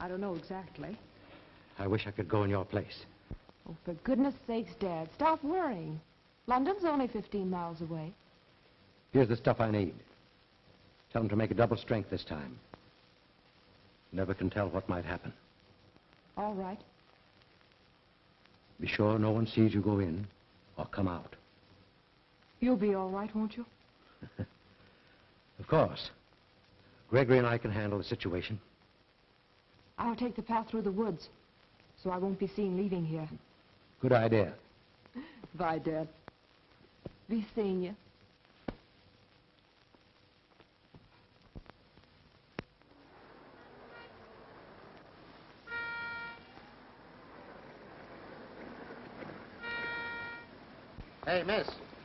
I don't know exactly. I wish I could go in your place. Oh, for goodness sakes, Dad, stop worrying. London's only 15 miles away. Here's the stuff I need. Tell them to make a double strength this time. Never can tell what might happen. All right. Be sure no one sees you go in or come out. You'll be all right, won't you? Of course. Gregory and I can handle the situation. I'll take the path through the woods, so I won't be seen leaving here. Good idea. Bye, Dad. Be seeing you. Hey, miss.